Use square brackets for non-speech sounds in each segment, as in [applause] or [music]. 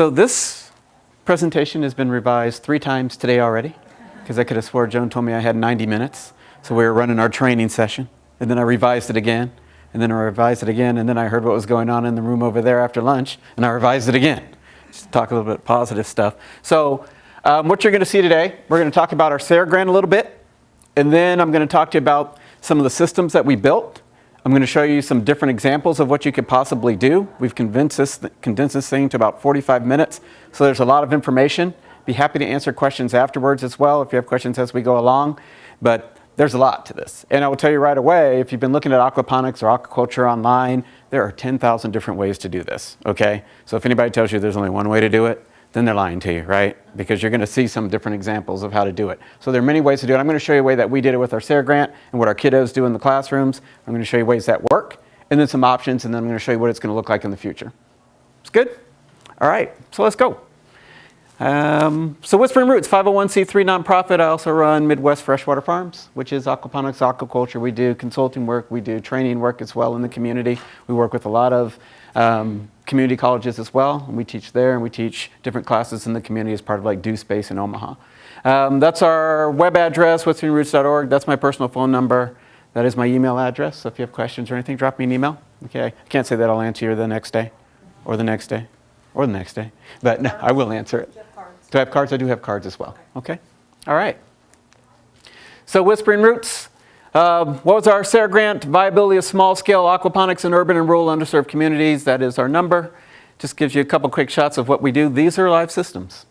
So this presentation has been revised three times today already because I could have swore Joan told me I had 90 minutes. So we were running our training session and then I revised it again and then I revised it again and then I heard what was going on in the room over there after lunch and I revised it again. Just talk a little bit positive stuff. So um, what you're going to see today, we're going to talk about our SARE grant a little bit and then I'm going to talk to you about some of the systems that we built I'm going to show you some different examples of what you could possibly do. We've condensed this, condensed this thing to about 45 minutes, so there's a lot of information. Be happy to answer questions afterwards as well if you have questions as we go along, but there's a lot to this. And I will tell you right away, if you've been looking at aquaponics or aquaculture online, there are 10,000 different ways to do this, okay? So if anybody tells you there's only one way to do it, then they're lying to you, right? Because you're going to see some different examples of how to do it. So there are many ways to do it. I'm going to show you a way that we did it with our SARE grant and what our kiddos do in the classrooms. I'm going to show you ways that work and then some options and then I'm going to show you what it's going to look like in the future. It's good? All right, so let's go. Um, so Whispering Roots, 501c3 nonprofit. I also run Midwest Freshwater Farms, which is aquaponics, aquaculture. We do consulting work, we do training work as well in the community. We work with a lot of um, community colleges as well. And we teach there and we teach different classes in the community as part of like Do Space in Omaha. Um, that's our web address, whisperingroots.org. That's my personal phone number. That is my email address. So if you have questions or anything, drop me an email. Okay, I can't say that I'll answer you the next day or the next day or the next day, but no, I will answer it. Do I have cards? I do have cards as well. Okay. All right. So Whispering Roots, uh, what was our SARE grant? Viability of small-scale aquaponics in urban and rural underserved communities. That is our number. Just gives you a couple quick shots of what we do. These are live systems.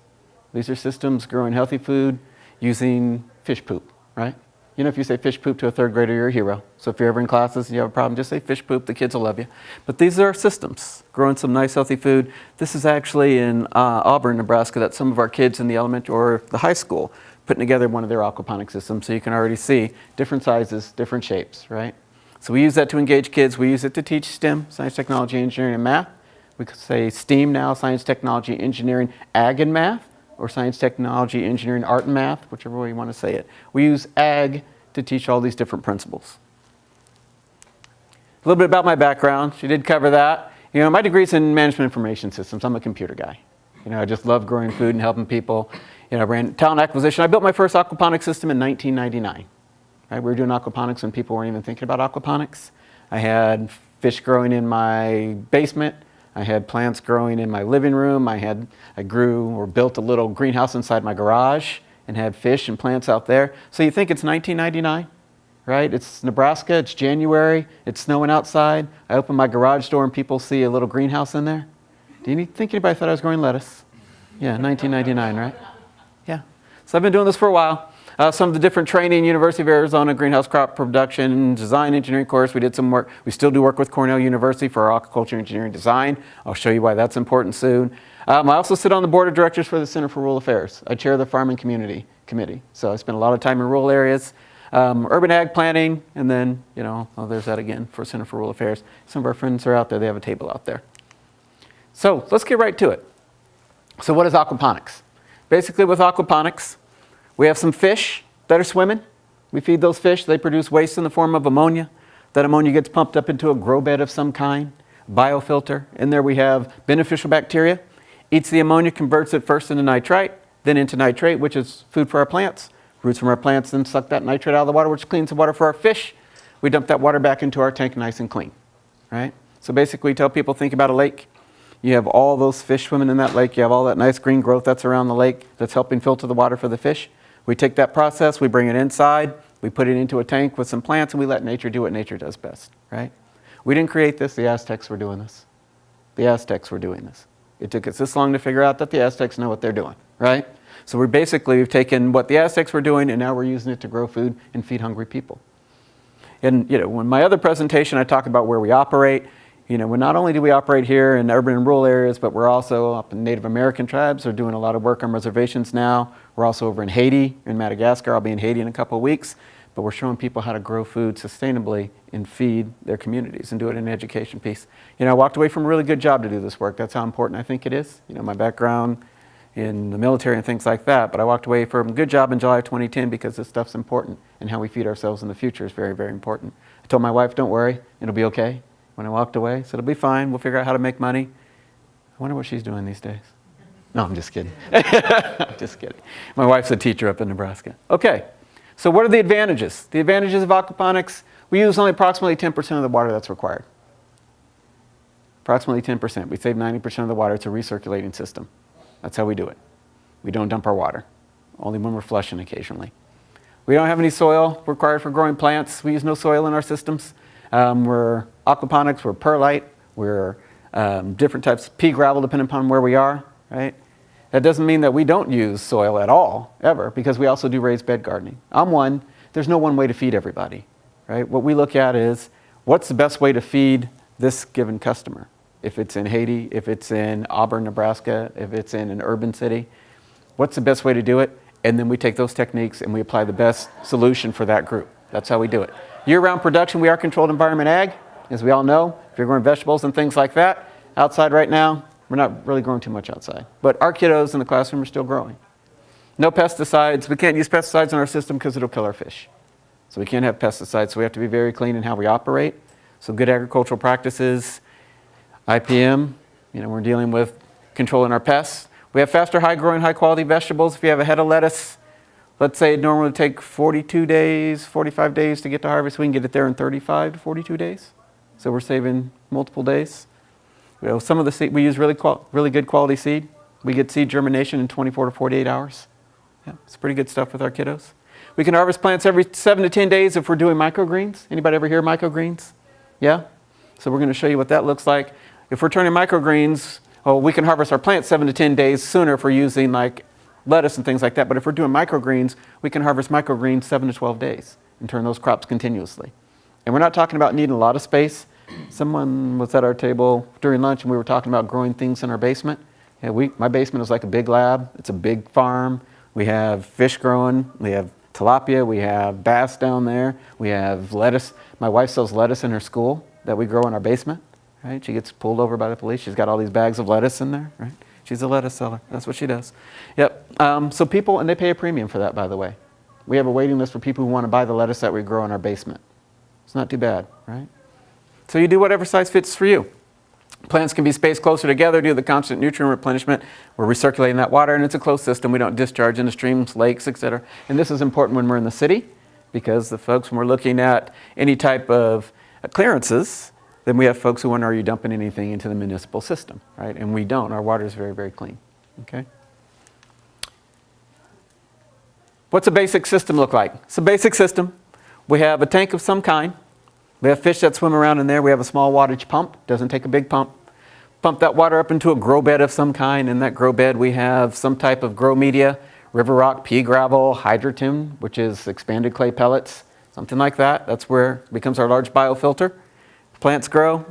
These are systems growing healthy food using fish poop, right? You know, if you say fish poop to a third grader, you're a hero. So if you're ever in classes and you have a problem, just say fish poop, the kids will love you. But these are systems, growing some nice healthy food. This is actually in uh, Auburn, Nebraska, that some of our kids in the elementary or the high school putting together one of their aquaponic systems. So you can already see different sizes, different shapes, right? So we use that to engage kids. We use it to teach STEM, science, technology, engineering, and math. We could say STEAM now, science, technology, engineering, ag, and math or science, technology, engineering, art, and math, whichever way you want to say it. We use ag to teach all these different principles. A little bit about my background. She did cover that. You know, my degree's in management information systems. I'm a computer guy. You know, I just love growing food and helping people. You know, I ran talent acquisition. I built my first aquaponics system in 1999. Right? We were doing aquaponics when people weren't even thinking about aquaponics. I had fish growing in my basement. I had plants growing in my living room. I had, I grew or built a little greenhouse inside my garage and had fish and plants out there. So you think it's 1999, right? It's Nebraska, it's January, it's snowing outside. I open my garage door and people see a little greenhouse in there. Do you think anybody thought I was growing lettuce? Yeah, 1999, right? Yeah. So I've been doing this for a while. Uh, some of the different training, University of Arizona greenhouse crop production, design engineering course. We did some work. We still do work with Cornell University for our aquaculture engineering design. I'll show you why that's important soon. Um, I also sit on the board of directors for the Center for Rural Affairs. I chair the Farm and Community Committee. So I spend a lot of time in rural areas, um, urban ag planning, and then, you know, oh, there's that again for Center for Rural Affairs. Some of our friends are out there. They have a table out there. So let's get right to it. So what is aquaponics? Basically with aquaponics, we have some fish that are swimming. We feed those fish, they produce waste in the form of ammonia. That ammonia gets pumped up into a grow bed of some kind, biofilter. In there we have beneficial bacteria. Eats the ammonia, converts it first into nitrite, then into nitrate, which is food for our plants. Roots from our plants then suck that nitrate out of the water, which cleans the water for our fish. We dump that water back into our tank nice and clean, right? So basically tell people, think about a lake. You have all those fish swimming in that lake. You have all that nice green growth that's around the lake that's helping filter the water for the fish. We take that process, we bring it inside, we put it into a tank with some plants, and we let nature do what nature does best, right? We didn't create this, the Aztecs were doing this. The Aztecs were doing this. It took us this long to figure out that the Aztecs know what they're doing, right? So we're basically, we've taken what the Aztecs were doing and now we're using it to grow food and feed hungry people. And you know, when my other presentation, I talk about where we operate. You know, not only do we operate here in urban and rural areas, but we're also up in Native American tribes. We're doing a lot of work on reservations now. We're also over in Haiti, in Madagascar. I'll be in Haiti in a couple of weeks. But we're showing people how to grow food sustainably and feed their communities and do it in an education piece. You know, I walked away from a really good job to do this work. That's how important I think it is. You know, my background in the military and things like that. But I walked away from a good job in July of 2010 because this stuff's important and how we feed ourselves in the future is very, very important. I told my wife, don't worry, it'll be okay when I walked away. So it'll be fine. We'll figure out how to make money. I wonder what she's doing these days. No, I'm just kidding. [laughs] I'm just kidding. My wife's a teacher up in Nebraska. Okay, so what are the advantages? The advantages of aquaponics, we use only approximately 10% of the water that's required. Approximately 10%. We save 90% of the water. It's a recirculating system. That's how we do it. We don't dump our water, only when we're flushing occasionally. We don't have any soil required for growing plants. We use no soil in our systems. Um, we're aquaponics, we're perlite, we're um, different types of pea gravel depending upon where we are, right? That doesn't mean that we don't use soil at all, ever, because we also do raised bed gardening. I'm one, there's no one way to feed everybody, right? What we look at is what's the best way to feed this given customer? If it's in Haiti, if it's in Auburn, Nebraska, if it's in an urban city, what's the best way to do it? And then we take those techniques and we apply the best solution for that group. That's how we do it. Year-round production, we are controlled environment ag, as we all know. If you're growing vegetables and things like that, outside right now, we're not really growing too much outside. But our kiddos in the classroom are still growing. No pesticides. We can't use pesticides in our system because it'll kill our fish. So we can't have pesticides, so we have to be very clean in how we operate. So good agricultural practices, IPM, you know, we're dealing with controlling our pests. We have faster, high-growing, high-quality vegetables. If you have a head of lettuce, let's say it normally would take 42 days, 45 days to get to harvest, we can get it there in 35 to 42 days. So we're saving multiple days. You know, some of the seed, we use really, really good quality seed. We get seed germination in 24 to 48 hours. Yeah, it's pretty good stuff with our kiddos. We can harvest plants every seven to 10 days if we're doing microgreens. Anybody ever hear microgreens? Yeah? So we're going to show you what that looks like. If we're turning microgreens, oh, we can harvest our plants seven to 10 days sooner if we're using like lettuce and things like that. But if we're doing microgreens, we can harvest microgreens seven to 12 days and turn those crops continuously. And we're not talking about needing a lot of space. Someone was at our table during lunch and we were talking about growing things in our basement. Yeah, we, my basement is like a big lab. It's a big farm. We have fish growing. We have tilapia. We have bass down there. We have lettuce. My wife sells lettuce in her school that we grow in our basement. Right? She gets pulled over by the police. She's got all these bags of lettuce in there. Right? She's a lettuce seller. That's what she does. Yep. Um, so people, and they pay a premium for that, by the way. We have a waiting list for people who want to buy the lettuce that we grow in our basement. It's not too bad, right? So you do whatever size fits for you. Plants can be spaced closer together due to the constant nutrient replenishment. We're recirculating that water and it's a closed system. We don't discharge into streams, lakes, etc. And this is important when we're in the city because the folks, when we're looking at any type of clearances, then we have folks who wonder, are you dumping anything into the municipal system, right? And we don't. Our water is very, very clean, okay? What's a basic system look like? It's a basic system. We have a tank of some kind. We have fish that swim around in there. We have a small wattage pump. Doesn't take a big pump. Pump that water up into a grow bed of some kind. In that grow bed, we have some type of grow media, river rock, pea gravel, hydroton, which is expanded clay pellets, something like that. That's where becomes our large biofilter. Plants grow,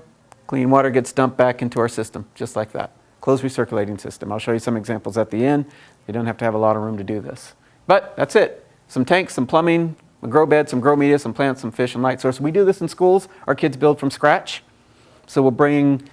clean water gets dumped back into our system, just like that. Closed recirculating system. I'll show you some examples at the end. You don't have to have a lot of room to do this. But that's it. Some tanks, some plumbing, a grow bed, some grow media, some plants, some fish, and light source. We do this in schools. Our kids build from scratch. So we'll bring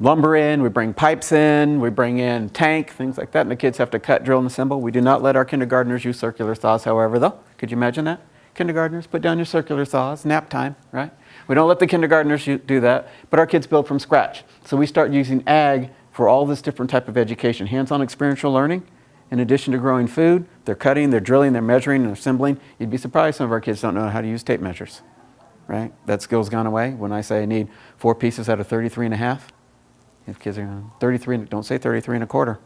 lumber in, we bring pipes in, we bring in tank, things like that, and the kids have to cut, drill, and assemble. We do not let our kindergartners use circular saws, however, though. Could you imagine that? Kindergartners, put down your circular saws, nap time, right? We don't let the kindergartners do that, but our kids build from scratch. So we start using ag for all this different type of education, hands-on experiential learning, in addition to growing food, they're cutting, they're drilling, they're measuring, and assembling. You'd be surprised some of our kids don't know how to use tape measures, right? That skill's gone away. When I say I need four pieces out of 33 and a half, if kids are going, 33, don't say 33 and a quarter.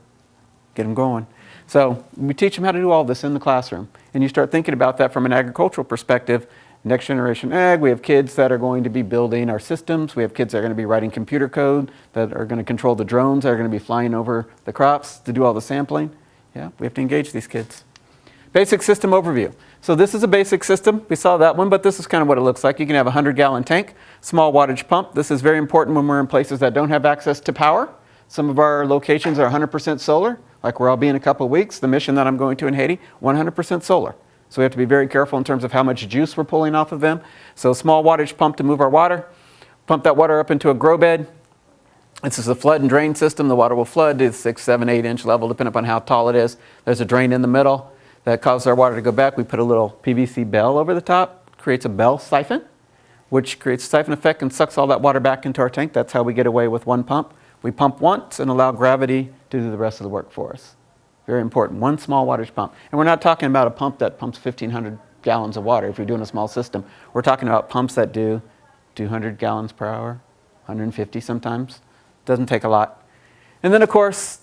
Get them going. So we teach them how to do all this in the classroom. And you start thinking about that from an agricultural perspective. Next generation ag, we have kids that are going to be building our systems. We have kids that are going to be writing computer code, that are going to control the drones, that are going to be flying over the crops to do all the sampling. Yeah, we have to engage these kids. Basic system overview. So this is a basic system. We saw that one, but this is kind of what it looks like. You can have a 100 gallon tank, small wattage pump. This is very important when we're in places that don't have access to power. Some of our locations are 100% solar, like where I'll be in a couple of weeks. The mission that I'm going to in Haiti, 100% solar. So we have to be very careful in terms of how much juice we're pulling off of them. So small wattage pump to move our water. Pump that water up into a grow bed. This is a flood and drain system. The water will flood to six, seven, eight inch level, depending upon how tall it is. There's a drain in the middle that causes our water to go back. We put a little PVC bell over the top, creates a bell siphon, which creates a siphon effect and sucks all that water back into our tank. That's how we get away with one pump. We pump once and allow gravity to do the rest of the work for us. Very important. One small wattage pump. And we're not talking about a pump that pumps 1,500 gallons of water if you're doing a small system. We're talking about pumps that do 200 gallons per hour, 150 sometimes. Doesn't take a lot. And then, of course,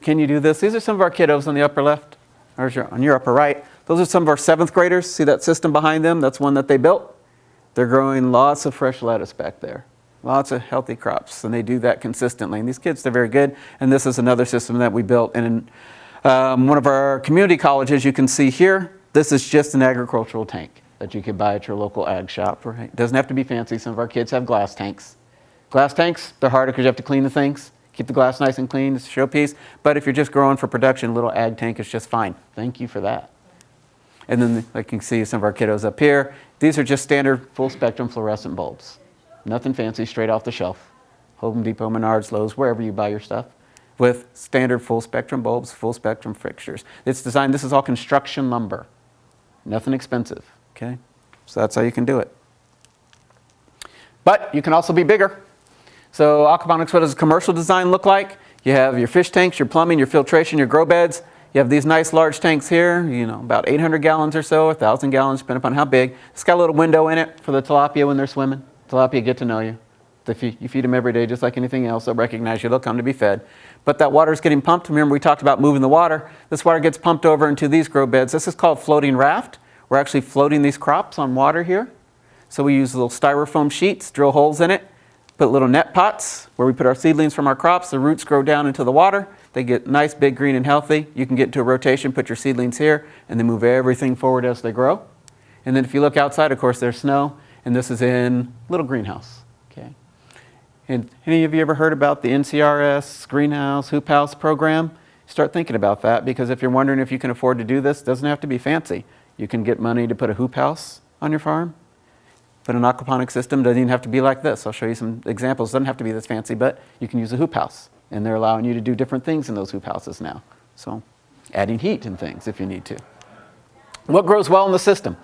can you do this? These are some of our kiddos on the upper left, or on your upper right. Those are some of our seventh graders. See that system behind them? That's one that they built. They're growing lots of fresh lettuce back there. Lots of healthy crops, and they do that consistently. And these kids, they're very good. And this is another system that we built in um, one of our community colleges. You can see here, this is just an agricultural tank that you can buy at your local ag shop. Right? It doesn't have to be fancy. Some of our kids have glass tanks. Glass tanks, they're harder because you have to clean the things. Keep the glass nice and clean, it's a showpiece. But if you're just growing for production, a little ag tank is just fine. Thank you for that. And then, you can see some of our kiddos up here, these are just standard full spectrum fluorescent bulbs. Nothing fancy, straight off the shelf. Home Depot, Menards, Lowe's, wherever you buy your stuff with standard full spectrum bulbs, full spectrum fixtures. It's designed, this is all construction lumber. Nothing expensive, okay? So that's how you can do it. But you can also be bigger. So aquaponics, what does commercial design look like? You have your fish tanks, your plumbing, your filtration, your grow beds. You have these nice large tanks here, you know, about 800 gallons or so, 1,000 gallons, depending upon how big. It's got a little window in it for the tilapia when they're swimming. Tilapia get to know you. If you, you feed them every day just like anything else, they'll recognize you, they'll come to be fed. But that water is getting pumped. Remember we talked about moving the water. This water gets pumped over into these grow beds. This is called floating raft. We're actually floating these crops on water here. So we use little styrofoam sheets, drill holes in it, put little net pots where we put our seedlings from our crops. The roots grow down into the water. They get nice, big, green, and healthy. You can get into a rotation, put your seedlings here, and then move everything forward as they grow. And then if you look outside, of course, there's snow, and this is in little greenhouse. Okay. And any of you ever heard about the NRCS greenhouse hoop house program? Start thinking about that because if you're wondering if you can afford to do this, it doesn't have to be fancy. You can get money to put a hoop house on your farm. But an aquaponic system doesn't even have to be like this. I'll show you some examples. It doesn't have to be this fancy, but you can use a hoop house. And they're allowing you to do different things in those hoop houses now. So adding heat and things if you need to. What grows well in the system?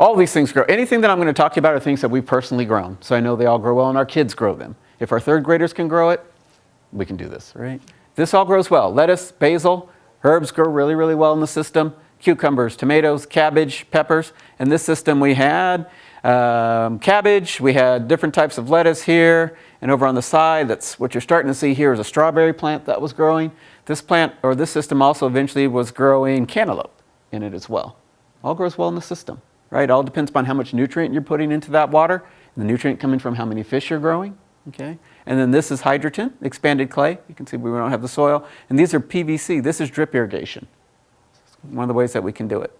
All these things grow. Anything that I'm going to talk to you about are things that we've personally grown. So I know they all grow well and our kids grow them. If our third graders can grow it, we can do this, right? This all grows well. Lettuce, basil, herbs grow really, really well in the system. Cucumbers, tomatoes, cabbage, peppers. In this system we had um, cabbage, we had different types of lettuce here, and over on the side, that's what you're starting to see here is a strawberry plant that was growing. This plant, or this system also eventually was growing cantaloupe in it as well. All grows well in the system, right? All depends upon how much nutrient you're putting into that water, the nutrient coming from how many fish you're growing, okay? And then this is Hydroton, expanded clay. You can see we don't have the soil. And these are PVC. This is drip irrigation. One of the ways that we can do it.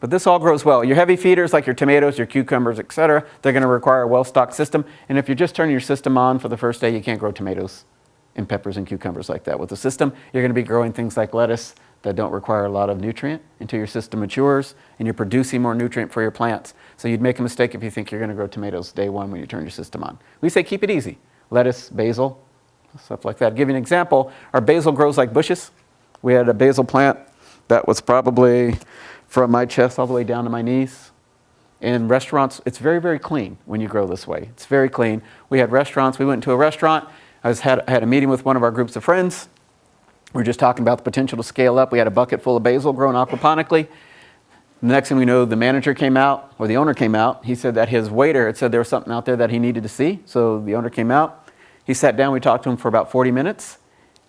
But this all grows well. Your heavy feeders like your tomatoes, your cucumbers, etc., they're going to require a well-stocked system. And if you're just turning your system on for the first day, you can't grow tomatoes and peppers and cucumbers like that. With the system, you're going to be growing things like lettuce that don't require a lot of nutrient until your system matures and you're producing more nutrient for your plants. So you'd make a mistake if you think you're going to grow tomatoes day one when you turn your system on. We say keep it easy. Lettuce, basil, stuff like that. I'll give you an example. Our basil grows like bushes. We had a basil plant that was probably from my chest all the way down to my knees. In restaurants, it's very, very clean when you grow this way. It's very clean. We had restaurants. We went to a restaurant. I was had, had a meeting with one of our groups of friends. We were just talking about the potential to scale up. We had a bucket full of basil grown aquaponically. The next thing we know, the manager came out, or the owner came out. He said that his waiter had said there was something out there that he needed to see. So the owner came out. He sat down. We talked to him for about 40 minutes.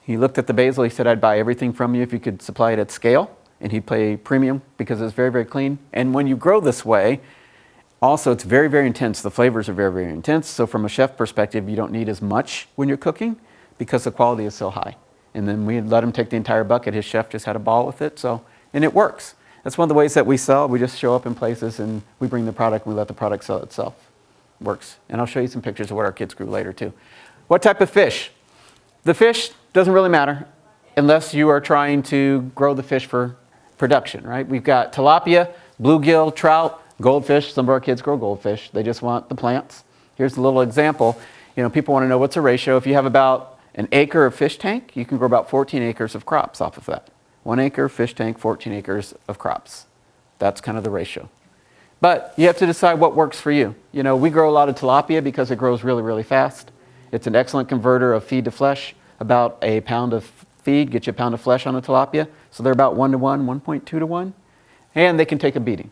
He looked at the basil. He said, I'd buy everything from you if you could supply it at scale and he'd pay premium because it's very, very clean. And when you grow this way, also it's very, very intense. The flavors are very, very intense. So from a chef perspective, you don't need as much when you're cooking because the quality is so high. And then we let him take the entire bucket. His chef just had a ball with it. So, and it works. That's one of the ways that we sell. We just show up in places and we bring the product we let the product sell itself. Works. And I'll show you some pictures of what our kids grew later too. What type of fish? The fish doesn't really matter unless you are trying to grow the fish for production, right? We've got tilapia, bluegill, trout, goldfish. Some of our kids grow goldfish. They just want the plants. Here's a little example. You know, people want to know what's a ratio. If you have about an acre of fish tank, you can grow about 14 acres of crops off of that. One acre fish tank, 14 acres of crops. That's kind of the ratio. But you have to decide what works for you. You know, we grow a lot of tilapia because it grows really, really fast. It's an excellent converter of feed to flesh. About a pound of feed gets you a pound of flesh on a tilapia. So they're about 1 to 1, 1.2 to 1. And they can take a beating.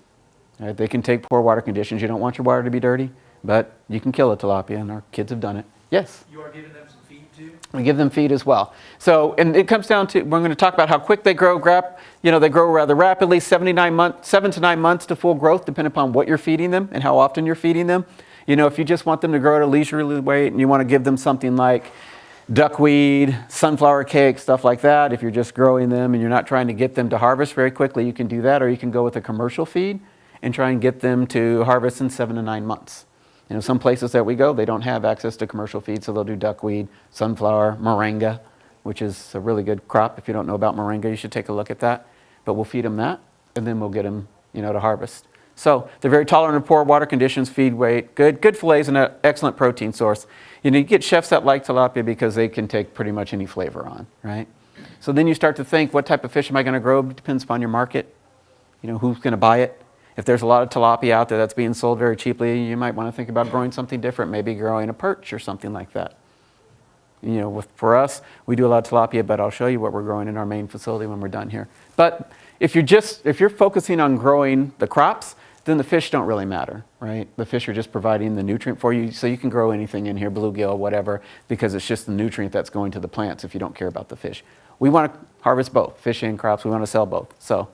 Right? They can take poor water conditions. You don't want your water to be dirty, but you can kill a tilapia, and our kids have done it. Yes? You are giving them some feed too? We give them feed as well. So, and it comes down to, we're going to talk about how quick they grow. Grap, you know, they grow rather rapidly, 79 months, seven to nine months to full growth, depending upon what you're feeding them and how often you're feeding them. You know, if you just want them to grow at a leisurely rate and you want to give them something like duckweed, sunflower cake, stuff like that, if you're just growing them and you're not trying to get them to harvest very quickly, you can do that, or you can go with a commercial feed and try and get them to harvest in seven to nine months. You know, some places that we go, they don't have access to commercial feed, so they'll do duckweed, sunflower, moringa, which is a really good crop. If you don't know about moringa, you should take a look at that. But we'll feed them that, and then we'll get them, you know, to harvest. So they're very tolerant of poor water conditions, feed weight, good, good fillets, and an excellent protein source. You know, you get chefs that like tilapia because they can take pretty much any flavor on, right? So then you start to think, what type of fish am I going to grow? It depends upon your market. You know, who's going to buy it? If there's a lot of tilapia out there that's being sold very cheaply, you might want to think about growing something different, maybe growing a perch or something like that. You know, with, for us, we do a lot of tilapia, but I'll show you what we're growing in our main facility when we're done here. But if you're just, if you're focusing on growing the crops, then the fish don't really matter, right? The fish are just providing the nutrient for you, so you can grow anything in here, bluegill, whatever, because it's just the nutrient that's going to the plants if you don't care about the fish. We want to harvest both, fish and crops, we want to sell both, so.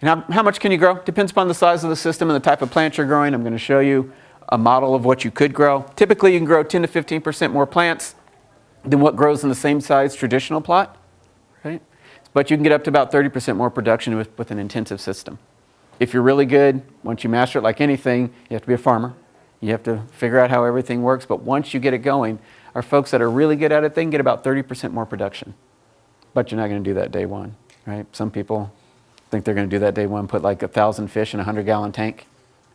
And how, how much can you grow? Depends upon the size of the system and the type of plant you're growing. I'm going to show you a model of what you could grow. Typically, you can grow 10 to 15% more plants than what grows in the same size traditional plot, right? But you can get up to about 30% more production with, with an intensive system. If you're really good, once you master it like anything, you have to be a farmer. You have to figure out how everything works. But once you get it going, our folks that are really good at it, they can get about 30% more production. But you're not going to do that day one, right? Some people think they're going to do that day one, put like a thousand fish in a 100 gallon tank,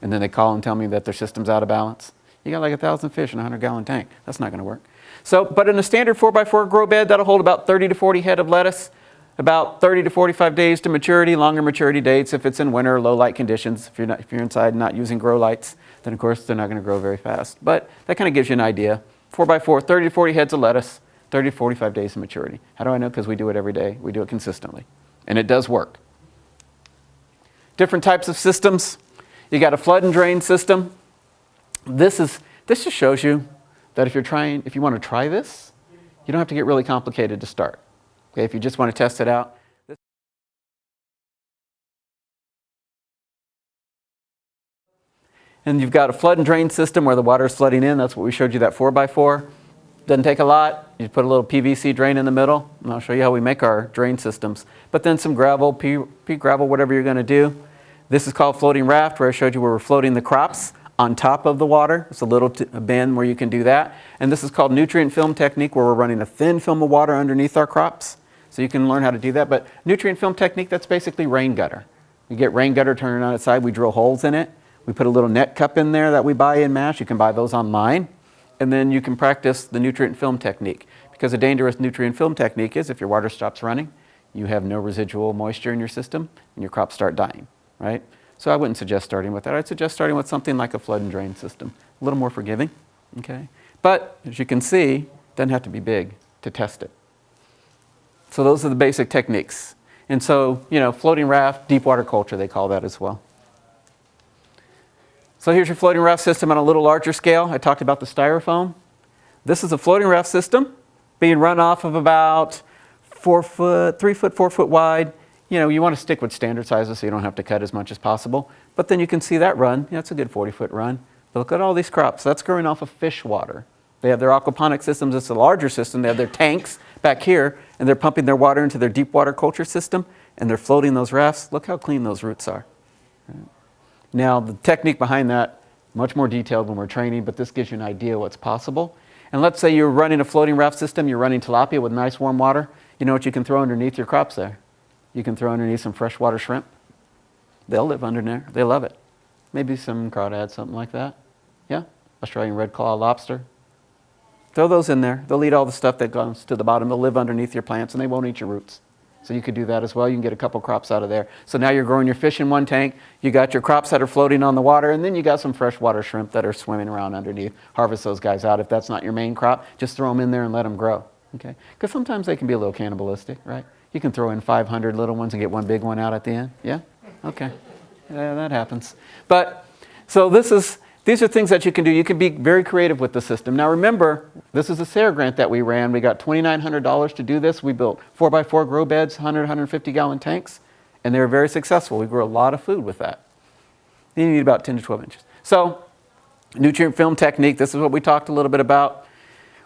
and then they call and tell me that their system's out of balance. You got like a thousand fish in a 100 gallon tank. That's not going to work. So, but in a standard 4x4 grow bed, that'll hold about 30 to 40 head of lettuce about 30 to 45 days to maturity, longer maturity dates if it's in winter, low light conditions. If you're, not, if you're inside not using grow lights, then of course they're not going to grow very fast. But that kind of gives you an idea. 4x4, 30 to 40 heads of lettuce, 30 to 45 days of maturity. How do I know? Because we do it every day. We do it consistently. And it does work. Different types of systems. You got a flood and drain system. This, is, this just shows you that if you're trying, if you want to try this, you don't have to get really complicated to start. Okay, if you just want to test it out. And you've got a flood and drain system where the water is flooding in. That's what we showed you that 4x4. Doesn't take a lot. You put a little PVC drain in the middle. And I'll show you how we make our drain systems. But then some gravel, pea, pea gravel, whatever you're going to do. This is called floating raft where I showed you where we're floating the crops on top of the water. It's a little bin where you can do that. And this is called nutrient film technique where we're running a thin film of water underneath our crops. So you can learn how to do that. But nutrient film technique, that's basically rain gutter. We get rain gutter turned on its side, we drill holes in it. We put a little net cup in there that we buy in MASH. You can buy those online. And then you can practice the nutrient film technique. Because a dangerous nutrient film technique is if your water stops running, you have no residual moisture in your system, and your crops start dying, right? So I wouldn't suggest starting with that. I'd suggest starting with something like a flood and drain system. A little more forgiving, okay? But as you can see, it doesn't have to be big to test it. So those are the basic techniques. And so, you know, floating raft, deep water culture, they call that as well. So here's your floating raft system on a little larger scale. I talked about the styrofoam. This is a floating raft system being run off of about four foot, three foot, four foot wide. You know, you want to stick with standard sizes so you don't have to cut as much as possible. But then you can see that run. It's a good 40 foot run. But look at all these crops. That's growing off of fish water. They have their aquaponic systems. It's a larger system. They have their tanks back here, and they're pumping their water into their deep water culture system, and they're floating those rafts. Look how clean those roots are. Now, the technique behind that, much more detailed when we're training, but this gives you an idea what's possible. And let's say you're running a floating raft system, you're running tilapia with nice warm water. You know what you can throw underneath your crops there? You can throw underneath some freshwater shrimp. They'll live under there. They love it. Maybe some crawdads, something like that. Yeah? Australian red claw lobster, Throw those in there. They'll eat all the stuff that goes to the bottom. They'll live underneath your plants and they won't eat your roots. So you could do that as well. You can get a couple crops out of there. So now you're growing your fish in one tank. You got your crops that are floating on the water, and then you got some freshwater shrimp that are swimming around underneath. Harvest those guys out. If that's not your main crop, just throw them in there and let them grow. Okay? Because sometimes they can be a little cannibalistic, right? You can throw in 500 little ones and get one big one out at the end. Yeah? Okay. Yeah, that happens. But so this is these are things that you can do. You can be very creative with the system. Now remember, this is a SARE grant that we ran. We got $2,900 to do this. We built 4x4 grow beds, 100, 150 gallon tanks, and they were very successful. We grew a lot of food with that. You need about 10 to 12 inches. So nutrient film technique, this is what we talked a little bit about,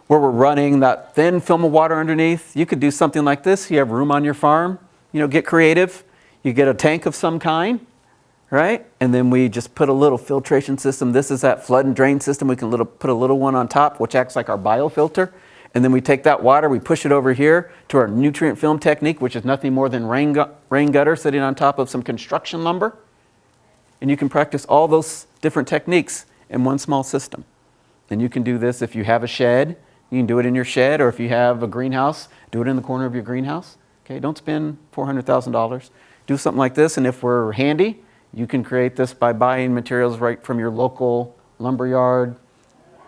where we're running that thin film of water underneath. You could do something like this. You have room on your farm. You know, get creative. You get a tank of some kind right? And then we just put a little filtration system. This is that flood and drain system. We can little, put a little one on top, which acts like our biofilter. And then we take that water, we push it over here to our nutrient film technique, which is nothing more than rain, gu rain gutter sitting on top of some construction lumber. And you can practice all those different techniques in one small system. And you can do this if you have a shed, you can do it in your shed, or if you have a greenhouse, do it in the corner of your greenhouse. Okay, don't spend $400,000. Do something like this, and if we're handy, you can create this by buying materials right from your local lumberyard,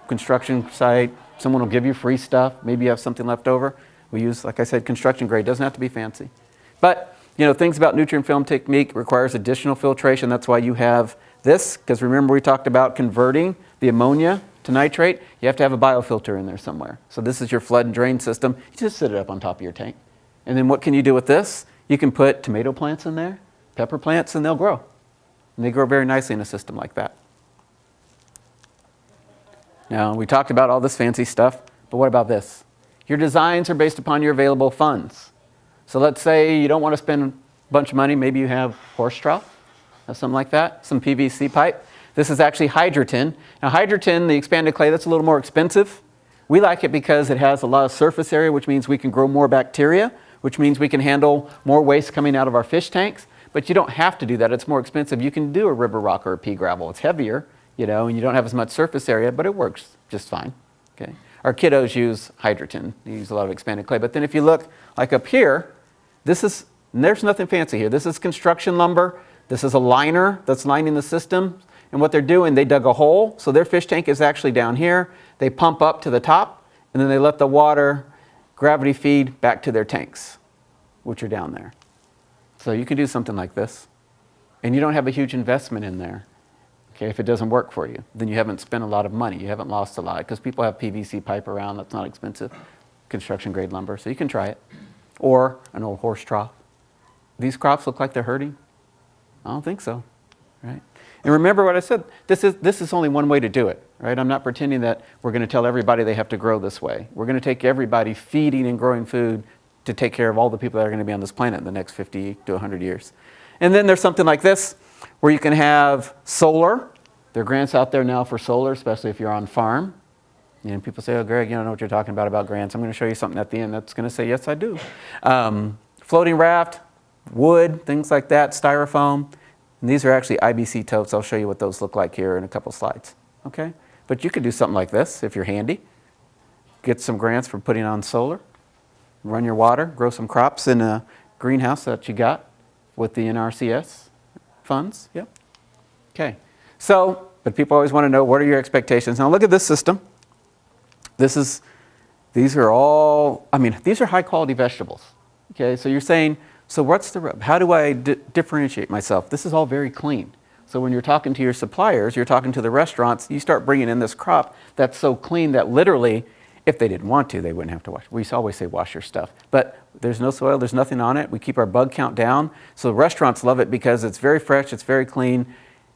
construction site. Someone will give you free stuff. Maybe you have something left over. We use, like I said, construction grade. Doesn't have to be fancy. But, you know, things about nutrient film technique requires additional filtration. That's why you have this, because remember we talked about converting the ammonia to nitrate. You have to have a biofilter in there somewhere. So this is your flood and drain system. You just sit it up on top of your tank. And then what can you do with this? You can put tomato plants in there, pepper plants, and they'll grow. And they grow very nicely in a system like that. Now, we talked about all this fancy stuff, but what about this? Your designs are based upon your available funds. So let's say you don't want to spend a bunch of money. Maybe you have horse trough, or something like that, some PVC pipe. This is actually Hydroton. Now Hydroton, the expanded clay, that's a little more expensive. We like it because it has a lot of surface area, which means we can grow more bacteria, which means we can handle more waste coming out of our fish tanks. But you don't have to do that. It's more expensive. You can do a river rock or a pea gravel. It's heavier, you know, and you don't have as much surface area, but it works just fine. Okay. Our kiddos use Hydroton. They use a lot of expanded clay. But then if you look like up here, this is, there's nothing fancy here. This is construction lumber. This is a liner that's lining the system. And what they're doing, they dug a hole. So their fish tank is actually down here. They pump up to the top, and then they let the water gravity feed back to their tanks, which are down there. So you can do something like this, and you don't have a huge investment in there. Okay, if it doesn't work for you, then you haven't spent a lot of money. You haven't lost a lot because people have PVC pipe around that's not expensive, construction grade lumber. So you can try it, or an old horse trough. These crops look like they're hurting. I don't think so, right? And remember what I said. This is this is only one way to do it, right? I'm not pretending that we're going to tell everybody they have to grow this way. We're going to take everybody feeding and growing food to take care of all the people that are going to be on this planet in the next 50 to 100 years. And then there's something like this, where you can have solar. There are grants out there now for solar, especially if you're on farm. And people say, oh, Greg, you don't know what you're talking about about grants. I'm going to show you something at the end that's going to say, yes, I do. Um, floating raft, wood, things like that, styrofoam. And these are actually IBC totes. I'll show you what those look like here in a couple slides. Okay? But you could do something like this if you're handy. Get some grants for putting on solar run your water, grow some crops in a greenhouse that you got with the NRCS funds. Yep. Okay. So, but people always want to know what are your expectations. Now look at this system. This is, these are all, I mean, these are high quality vegetables. Okay, so you're saying, so what's the, rub? how do I differentiate myself? This is all very clean. So when you're talking to your suppliers, you're talking to the restaurants, you start bringing in this crop that's so clean that literally if they didn't want to, they wouldn't have to wash. We always say wash your stuff. But there's no soil, there's nothing on it. We keep our bug count down. So restaurants love it because it's very fresh, it's very clean.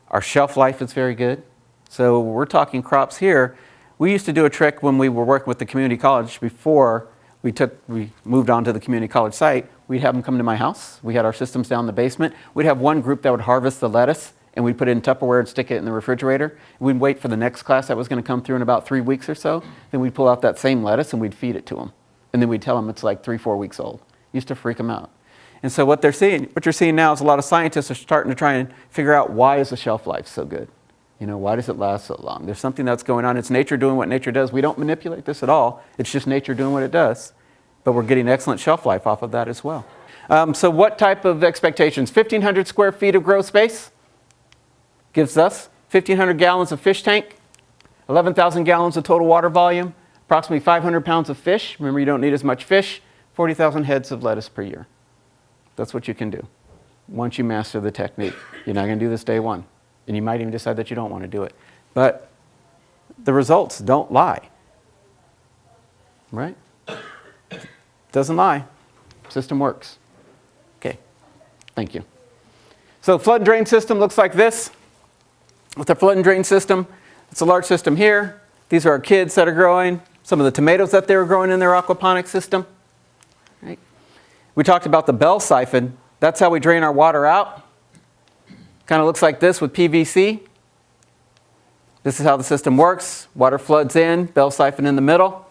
Our shelf life is very good. So we're talking crops here. We used to do a trick when we were working with the community college before we took, we moved on to the community college site. We'd have them come to my house. We had our systems down in the basement. We'd have one group that would harvest the lettuce and we'd put it in Tupperware and stick it in the refrigerator. We'd wait for the next class that was going to come through in about three weeks or so. Then we'd pull out that same lettuce and we'd feed it to them. And then we'd tell them it's like three, four weeks old. Used to freak them out. And so what they're seeing, what you're seeing now is a lot of scientists are starting to try and figure out why is the shelf life so good? You know, why does it last so long? There's something that's going on. It's nature doing what nature does. We don't manipulate this at all. It's just nature doing what it does. But we're getting excellent shelf life off of that as well. Um, so what type of expectations? 1,500 square feet of grow space gives us 1,500 gallons of fish tank, 11,000 gallons of total water volume, approximately 500 pounds of fish. Remember, you don't need as much fish. 40,000 heads of lettuce per year. That's what you can do once you master the technique. You're not going to do this day one. And you might even decide that you don't want to do it. But the results don't lie. Right? Doesn't lie. System works. Okay. Thank you. So flood drain system looks like this. With the flood and drain system, it's a large system here. These are our kids that are growing. Some of the tomatoes that they were growing in their aquaponic system. Right? We talked about the bell siphon. That's how we drain our water out. Kind of looks like this with PVC. This is how the system works. Water floods in, bell siphon in the middle,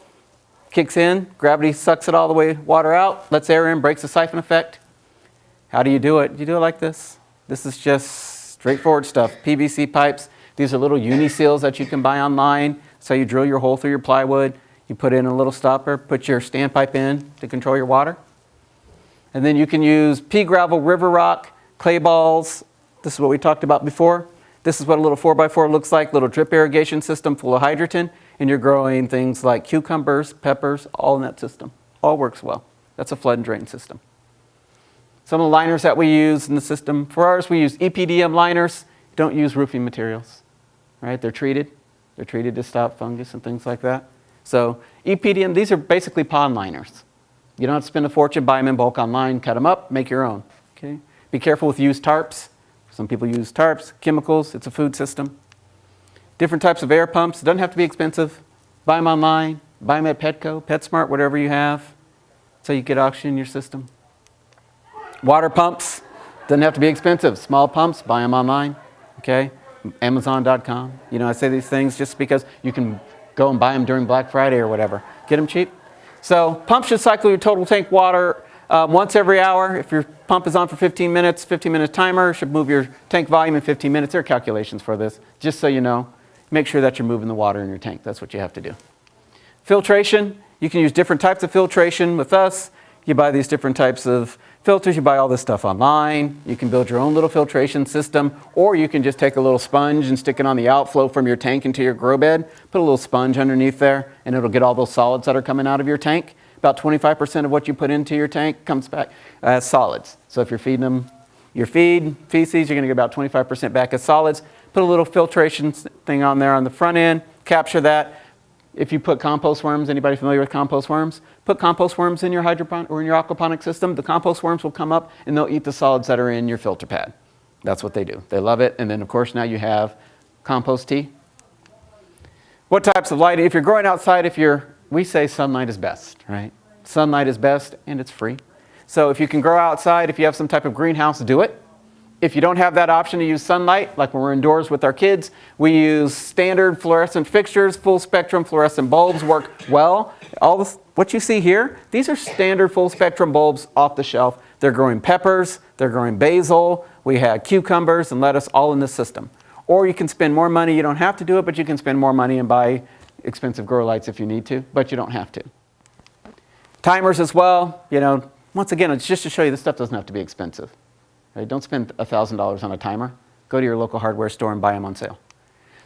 kicks in, gravity sucks it all the way water out, lets air in, breaks the siphon effect. How do you do it? You do it like this. This is just straightforward stuff. PVC pipes. These are little uni seals that you can buy online. So you drill your hole through your plywood. You put in a little stopper, put your standpipe in to control your water. And then you can use pea gravel, river rock, clay balls. This is what we talked about before. This is what a little 4x4 looks like, little drip irrigation system full of Hydroton. And you're growing things like cucumbers, peppers, all in that system. All works well. That's a flood and drain system. Some of the liners that we use in the system, for ours we use EPDM liners. Don't use roofing materials, right? They're treated. They're treated to stop fungus and things like that. So EPDM, these are basically pond liners. You don't have to spend a fortune, buy them in bulk online, cut them up, make your own. Okay? Be careful with used tarps. Some people use tarps, chemicals, it's a food system. Different types of air pumps, it doesn't have to be expensive. Buy them online, buy them at Petco, PetSmart, whatever you have. So you get oxygen in your system. Water pumps, doesn't have to be expensive. Small pumps, buy them online, okay? Amazon.com. You know, I say these things just because you can go and buy them during Black Friday or whatever. Get them cheap. So pump should cycle your total tank water uh, once every hour. If your pump is on for 15 minutes, 15 minute timer should move your tank volume in 15 minutes. There are calculations for this, just so you know. Make sure that you're moving the water in your tank. That's what you have to do. Filtration, you can use different types of filtration with us. You buy these different types of filters, you buy all this stuff online. You can build your own little filtration system, or you can just take a little sponge and stick it on the outflow from your tank into your grow bed. Put a little sponge underneath there, and it'll get all those solids that are coming out of your tank. About 25% of what you put into your tank comes back as solids. So if you're feeding them your feed, feces, you're gonna get about 25% back as solids. Put a little filtration thing on there on the front end, capture that. If you put compost worms, anybody familiar with compost worms? Put compost worms in your hydroponic or in your aquaponic system. The compost worms will come up and they'll eat the solids that are in your filter pad. That's what they do. They love it. And then of course now you have compost tea. What types of lighting? If you're growing outside, if you're, we say sunlight is best, right? Sunlight is best and it's free. So if you can grow outside, if you have some type of greenhouse, do it. If you don't have that option to use sunlight, like when we're indoors with our kids, we use standard fluorescent fixtures, full spectrum fluorescent bulbs work well. All this, what you see here, these are standard full spectrum bulbs off the shelf. They're growing peppers, they're growing basil, we have cucumbers and lettuce all in the system. Or you can spend more money, you don't have to do it, but you can spend more money and buy expensive grow lights if you need to, but you don't have to. Timers as well, you know, once again, it's just to show you this stuff doesn't have to be expensive. Right? Don't spend $1,000 on a timer. Go to your local hardware store and buy them on sale.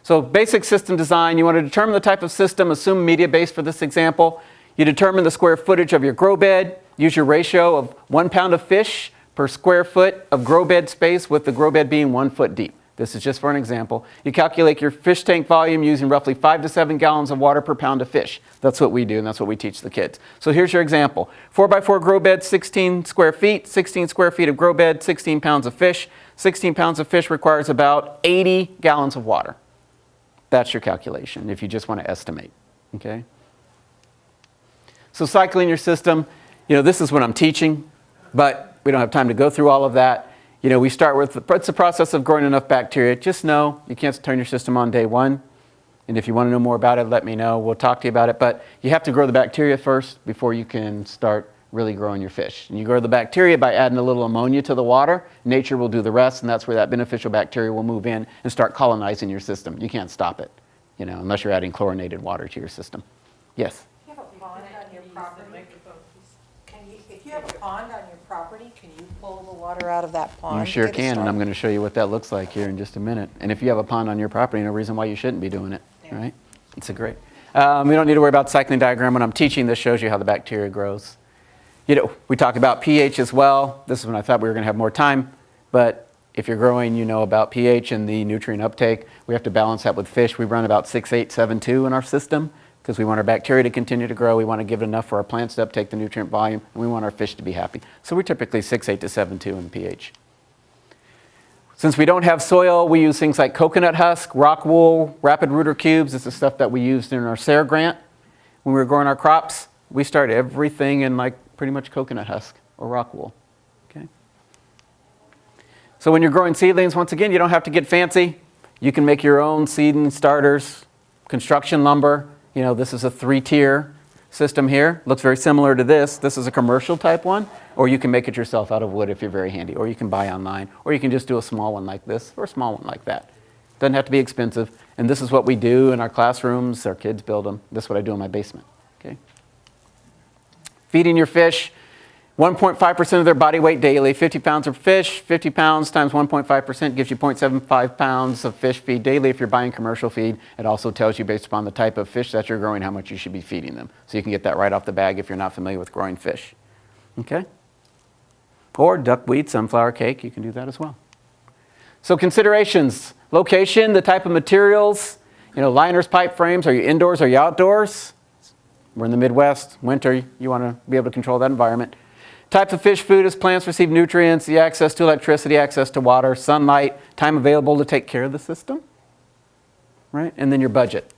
So basic system design, you want to determine the type of system, assume media base for this example. You determine the square footage of your grow bed, use your ratio of one pound of fish per square foot of grow bed space with the grow bed being one foot deep. This is just for an example. You calculate your fish tank volume using roughly five to seven gallons of water per pound of fish. That's what we do and that's what we teach the kids. So here's your example. Four by four grow bed, 16 square feet, 16 square feet of grow bed, 16 pounds of fish. 16 pounds of fish requires about 80 gallons of water. That's your calculation if you just want to estimate, okay? So cycling your system, you know, this is what I'm teaching, but we don't have time to go through all of that. You know, we start with, it's the process of growing enough bacteria. Just know you can't turn your system on day one. And if you want to know more about it, let me know. We'll talk to you about it. But you have to grow the bacteria first before you can start really growing your fish. And you grow the bacteria by adding a little ammonia to the water. Nature will do the rest, and that's where that beneficial bacteria will move in and start colonizing your system. You can't stop it, you know, unless you're adding chlorinated water to your system. Yes? If you have a pond on your property, can you pull the water out of that pond? You sure can, and? I'm going to show you what that looks like here in just a minute. And if you have a pond on your property, no reason why you shouldn't be doing it, Yeah. right? It's a great. Um, we don't need to worry about cycling diagram. When I'm teaching, this shows you how the bacteria grows. You know, we talk about pH as well. This is when I thought we were going to have more time, but if you're growing, you know about pH and the nutrient uptake. We have to balance that with fish. We run about 6872 in our system because we want our bacteria to continue to grow. We want to give it enough for our plants to uptake the nutrient volume, and we want our fish to be happy. So we're typically 68 to 72 in pH. Since we don't have soil, we use things like coconut husk, rock wool, rapid rooter cubes. This is stuff that we used in our SARE grant. When we were growing our crops, we started everything in like pretty much coconut husk or rock wool. Okay. So when you're growing seedlings, once again, you don't have to get fancy. You can make your own seed and starters, construction lumber. You know, this is a three-tier system here. Looks very similar to this. This is a commercial type one, or you can make it yourself out of wood if you're very handy, or you can buy online, or you can just do a small one like this, or a small one like that. Doesn't have to be expensive. And this is what we do in our classrooms. Our kids build them. This is what I do in my basement. Okay. Feeding your fish, 1.5% of their body weight daily, 50 pounds of fish, 50 pounds times 1.5% gives you 0.75 pounds of fish feed daily. If you're buying commercial feed, it also tells you based upon the type of fish that you're growing how much you should be feeding them. So you can get that right off the bag if you're not familiar with growing fish. Okay? Or duckweed, sunflower cake, you can do that as well. So considerations, location, the type of materials, you know, liners, pipe frames, are you indoors, are you outdoors? We're in the Midwest, winter, you want to be able to control that environment. Types of fish food as plants receive nutrients, the access to electricity, access to water, sunlight, time available to take care of the system, right? And then your budget.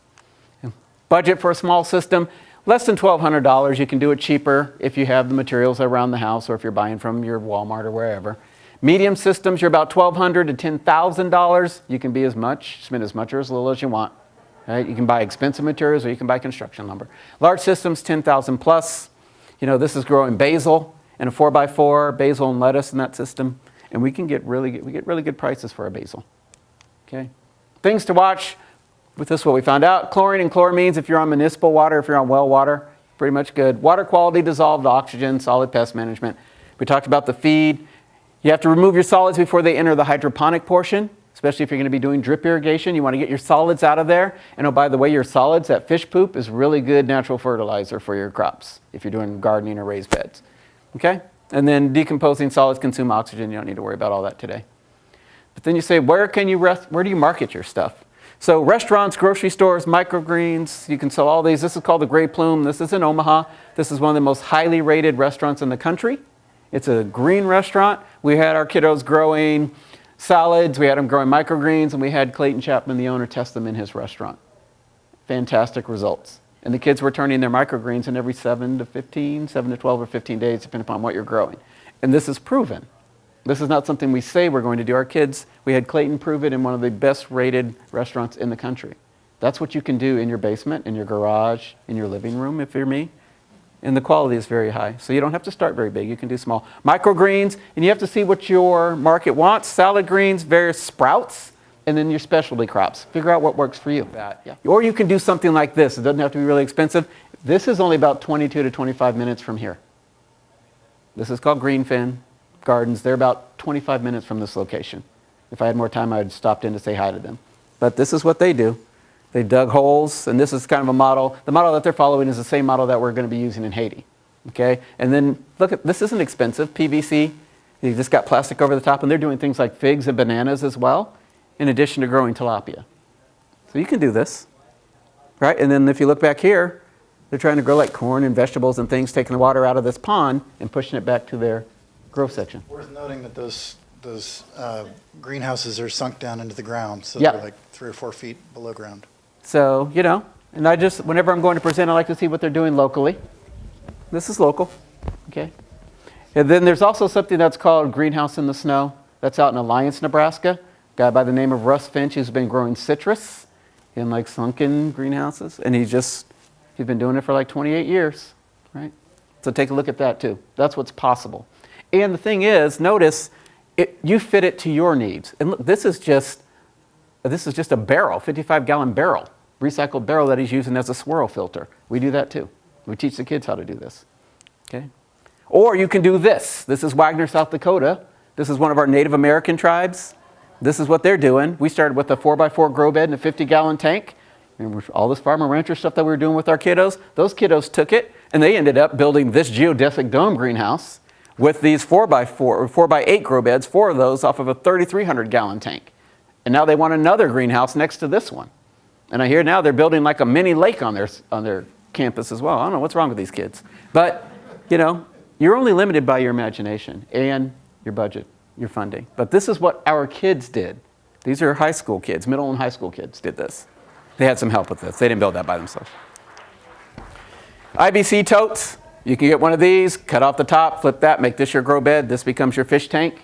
Budget for a small system, less than $1,200. You can do it cheaper if you have the materials around the house or if you're buying from your Walmart or wherever. Medium systems, you're about $1,200 to $10,000. You can be as much, spend as much or as little as you want. Right? You can buy expensive materials or you can buy construction lumber. Large systems, 10,000 plus. You know, this is growing basil and a 4x4, basil and lettuce in that system. And we can get really, good- we get really good prices for our basil. Okay. Things to watch. With this, what we found out, chlorine and chloramines, if you're on municipal water, if you're on well water, pretty much good. Water quality, dissolved oxygen, solid pest management. We talked about the feed. You have to remove your solids before they enter the hydroponic portion, especially if you're going to be doing drip irrigation. You want to get your solids out of there. And oh, by the way, your solids, that fish poop, is really good natural fertilizer for your crops if you're doing gardening or raised beds. Okay? And then decomposing solids consume oxygen. You don't need to worry about all that today. But then you say, where can you rest, where do you market your stuff? So restaurants, grocery stores, microgreens, you can sell all these. This is called the Grey Plume. This is in Omaha. This is one of the most highly rated restaurants in the country. It's a green restaurant. We had our kiddos growing salads, we had them growing microgreens, and we had Clayton Chapman, the owner, test them in his restaurant. Fantastic results. And the kids were turning their microgreens in every 7 to 15, 7 to 12 or 15 days, depending upon what you're growing. And this is proven. This is not something we say we're going to do. Our kids, we had Clayton prove it in one of the best rated restaurants in the country. That's what you can do in your basement, in your garage, in your living room, if you're me. And the quality is very high. So you don't have to start very big. You can do small. Microgreens, and you have to see what your market wants. Salad greens, various sprouts, and then your specialty crops. Figure out what works for you. yeah. Or you can do something like this. It doesn't have to be really expensive. This is only about 22 to 25 minutes from here. This is called Greenfin Gardens. They're about 25 minutes from this location. If I had more time, I would have stopped in to say hi to them. But this is what they do. They dug holes, and this is kind of a model. The model that they're following is the same model that we're going to be using in Haiti. Okay? And then look at this isn't expensive. PVC. They just got plastic over the top, and they're doing things like figs and bananas as well, in addition to growing tilapia. So you can do this, right? And then if you look back here, they're trying to grow like corn and vegetables and things, taking the water out of this pond and pushing it back to their grow section. Worth noting that those, those uh, greenhouses are sunk down into the ground, so Yeah. they're like three or four feet below ground. So, you know, and I just, whenever I'm going to present, I like to see what they're doing locally. This is local, okay? And then there's also something that's called Greenhouse in the Snow. That's out in Alliance, Nebraska. Guy by the name of Russ Finch who's been growing citrus in like sunken greenhouses. And he just, he's been doing it for like 28 years, right? So take a look at that too. That's what's possible. And the thing is, notice, it, you fit it to your needs. And look, this is just this is just a barrel, 55 gallon barrel, recycled barrel that he's using as a swirl filter. We do that too. We teach the kids how to do this. Okay? Or you can do this. This is Wagner, South Dakota. This is one of our Native American tribes. This is what they're doing. We started with a 4x4 grow bed and a 50 gallon tank. And all this farmer rancher stuff that we were doing with our kiddos, those kiddos took it and they ended up building this geodesic dome greenhouse with these 4x4 or 4x8 grow beds, four of those off of a 3,300 gallon tank. And now they want another greenhouse next to this one. And I hear now they're building like a mini lake on their, on their campus as well. I don't know what's wrong with these kids. But, you know, you're only limited by your imagination and your budget, your funding. But this is what our kids did. These are high school kids, middle and high school kids did this. They had some help with this. They didn't build that by themselves. IBC totes. You can get one of these, cut off the top, flip that, make this your grow bed. This becomes your fish tank,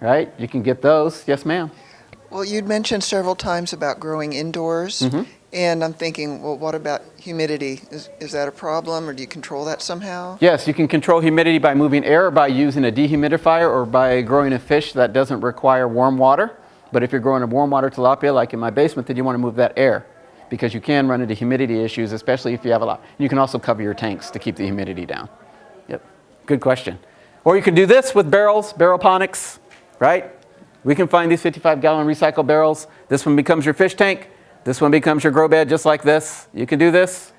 right? You can get those. Yes, ma'am. Well, you'd mentioned several times about growing indoors, Mm-hmm. And I'm thinking, well, what about humidity? Is, is that a problem, or do you control that somehow? Yes, you can control humidity by moving air by using a dehumidifier or by growing a fish that doesn't require warm water. But if you're growing a warm water tilapia like in my basement, then you want to move that air because you can run into humidity issues, especially if you have a lot. You can also cover your tanks to keep the humidity down. Yep, good question. Or you can do this with barrels, barrelponics, right? We can find these 55 gallon recycled barrels. This one becomes your fish tank. This one becomes your grow bed just like this. You can do this.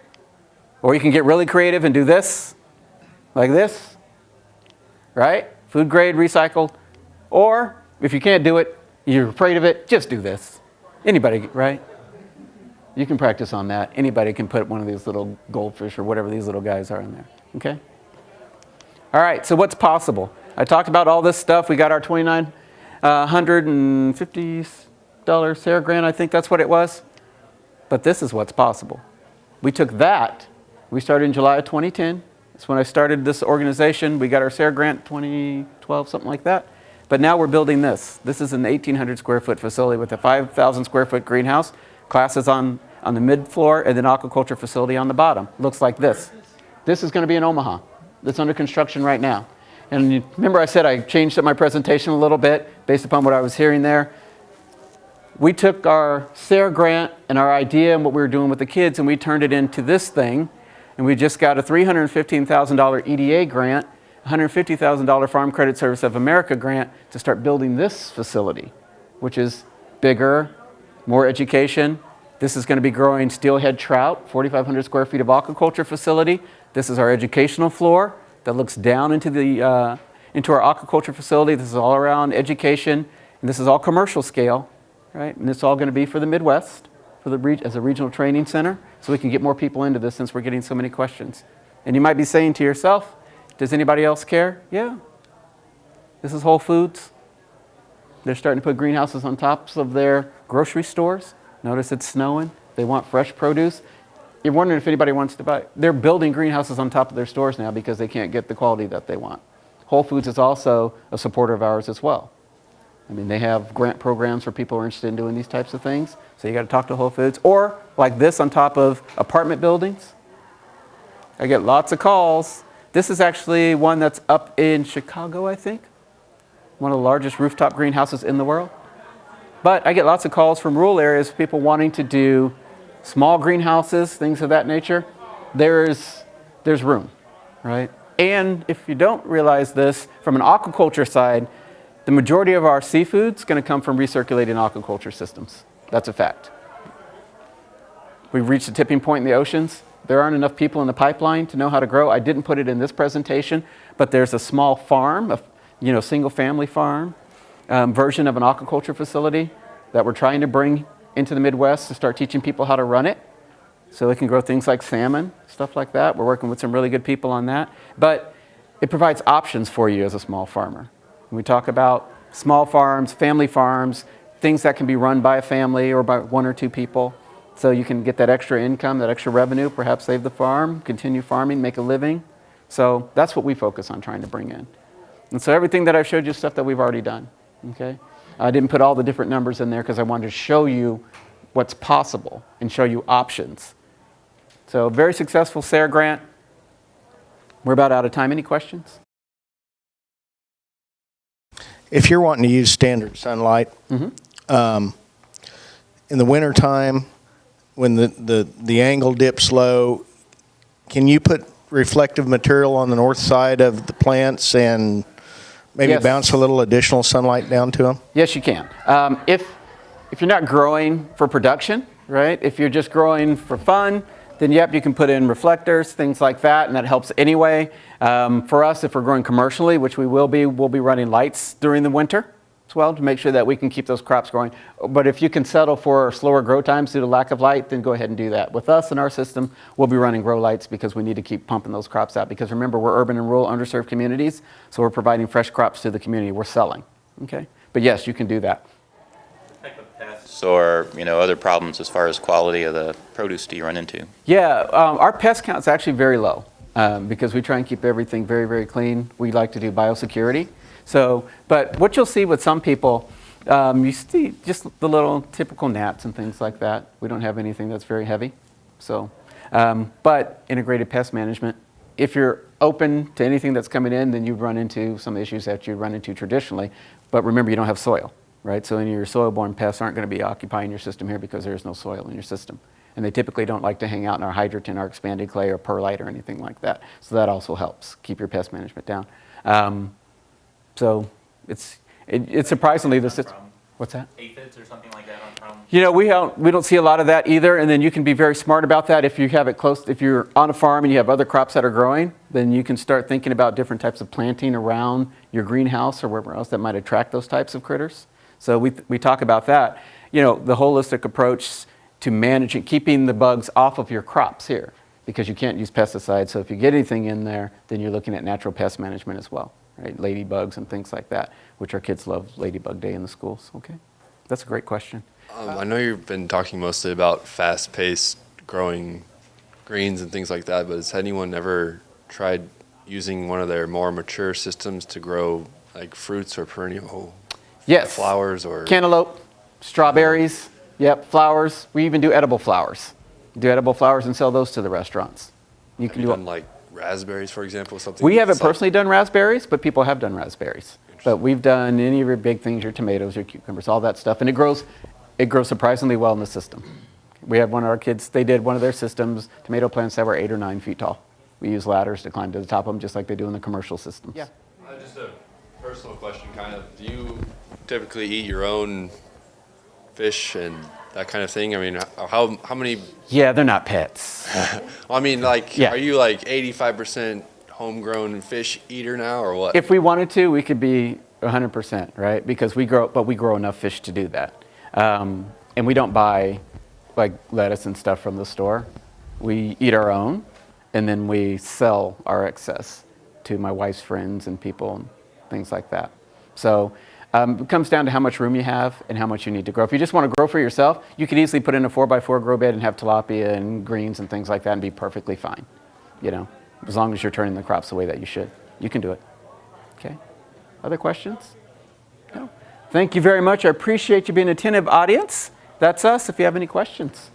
Or you can get really creative and do this, like this, right? Food grade, recycled. Or if you can't do it, you're afraid of it, just do this. Anybody, right? You can practice on that. Anybody can put one of these little goldfish or whatever these little guys are in there, okay? All right, so what's possible? I talked about all this stuff. We got our $2,950 uh, SARE grant, I think that's what it was. But this is what's possible. We took that, we started in July of 2010. That's when I started this organization. We got our SARE grant 2012, something like that. But now we're building this. This is an 1,800 square foot facility with a 5,000 square foot greenhouse, classes on, on the mid floor, and then aquaculture facility on the bottom. Looks like this. This is going to be in Omaha. That's under construction right now. And remember I said I changed up my presentation a little bit based upon what I was hearing there? We took our SARE grant and our idea and what we were doing with the kids and we turned it into this thing. And we just got a $315,000 EDA grant, $150,000 Farm Credit Service of America grant to start building this facility, which is bigger, more education. This is going to be growing steelhead trout, 4,500 square feet of aquaculture facility. This is our educational floor that looks down into, the, uh, into our aquaculture facility. This is all around education, and this is all commercial scale right? And it's all going to be for the Midwest, for the as a regional training center, so we can get more people into this since we're getting so many questions. And you might be saying to yourself, does anybody else care? Yeah. This is Whole Foods. They're starting to put greenhouses on tops of their grocery stores. Notice it's snowing. They want fresh produce. You're wondering if anybody wants to buy. They're building greenhouses on top of their stores now because they can't get the quality that they want. Whole Foods is also a supporter of ours as well. I mean, they have grant programs for people who are interested in doing these types of things. So you got to talk to Whole Foods. Or like this on top of apartment buildings. I get lots of calls. This is actually one that's up in Chicago, I think. One of the largest rooftop greenhouses in the world. But I get lots of calls from rural areas, people wanting to do small greenhouses, things of that nature. There's, there's room, right? And if you don't realize this, from an aquaculture side, the majority of our seafood is going to come from recirculating aquaculture systems. That's a fact. We've reached a tipping point in the oceans. There aren't enough people in the pipeline to know how to grow. I didn't put it in this presentation, but there's a small farm, a you know, single family farm um, version of an aquaculture facility that we're trying to bring into the Midwest to start teaching people how to run it so they can grow things like salmon, stuff like that. We're working with some really good people on that. But it provides options for you as a small farmer. When we talk about small farms, family farms, things that can be run by a family or by one or two people. So you can get that extra income, that extra revenue, perhaps save the farm, continue farming, make a living. So that's what we focus on trying to bring in. And so everything that I've showed you is stuff that we've already done. Okay? I didn't put all the different numbers in there because I wanted to show you what's possible and show you options. So very successful SARE grant. We're about out of time. Any questions? If you're wanting to use standard sunlight, um, in the wintertime, when the, the, the angle dips low, can you put reflective material on the north side of the plants and maybe Yes. bounce a little additional sunlight down to them? Yes, you can. Um, if, if you're not growing for production, right? If you're just growing for fun, then yep, you can put in reflectors, things like that, and that helps anyway. Um, for us, if we're growing commercially, which we will be, we'll be running lights during the winter as well to make sure that we can keep those crops growing. But if you can settle for slower grow times due to lack of light, then go ahead and do that. With us in our system, we'll be running grow lights because we need to keep pumping those crops out. Because remember, we're urban and rural underserved communities, so we're providing fresh crops to the community. We're selling, okay? But yes, you can do that. Pests or, you know, other problems as far as quality of the produce do you run into? Yeah, um, our pest count is actually very low um, because we try and keep everything very, very clean. We like to do biosecurity. So, but what you'll see with some people, um, you see just the little typical gnats and things like that. We don't have anything that's very heavy. So, um, but integrated pest management, if you're open to anything that's coming in, then you run into some issues that you run into traditionally. But remember, you don't have soil, right? So any of your soil-borne pests aren't going to be occupying your system here because there's no soil in your system. And they typically don't like to hang out in our hydroton, our expanded clay, or perlite, or anything like that. So that also helps keep your pest management down. Um, so it's, it, it's surprisingly the system. What's that? Aphids or something like that? You know, we don't, we don't see a lot of that either, and then you can be very smart about that. If you have it close, if you're on a farm and you have other crops that are growing, then you can start thinking about different types of planting around your greenhouse or wherever else that might attract those types of critters. So we, we talk about that. You know, the holistic approach to managing, keeping the bugs off of your crops here, because you can't use pesticides. So if you get anything in there, then you're looking at natural pest management as well, right? Ladybugs and things like that, which our kids love Ladybug Day in the schools. Okay, that's a great question. Um, I know you've been talking mostly about fast-paced growing greens and things like that, but has anyone ever tried using one of their more mature systems to grow like fruits or perennial Yes. flowers or? Cantaloupe, strawberries, yep, flowers. We even do edible flowers. Do edible flowers and sell those to the restaurants. You Have can you do done like raspberries, for example, something? We haven't personally done raspberries, but people have done raspberries. But we've done any of your big things, your tomatoes, your cucumbers, all that stuff, and it grows, it grows surprisingly well in the system. We had one of our kids, they did one of their systems, tomato plants that were eight or nine feet tall. We use ladders to climb to the top of them, just like they do in the commercial systems. Uh, Just a personal question, kind of. Do you typically eat your own fish and that kind of thing? I mean, how how many? Yeah, they're not pets. [laughs] I mean, like, Yeah. are you like eighty-five percent homegrown fish eater now, or what? If we wanted to, we could be 100%, right? Because we grow, but we grow enough fish to do that. Um, and we don't buy like lettuce and stuff from the store. We eat our own, and then we sell our excess to my wife's friends and people and things like that. So um, it comes down to how much room you have and how much you need to grow. If you just want to grow for yourself, you could easily put in a four by four grow bed and have tilapia and greens and things like that and be perfectly fine. You know, as long as you're turning the crops the way that you should, you can do it. Okay. Other questions? No. Thank you very much. I appreciate you being an attentive audience. That's us if you have any questions.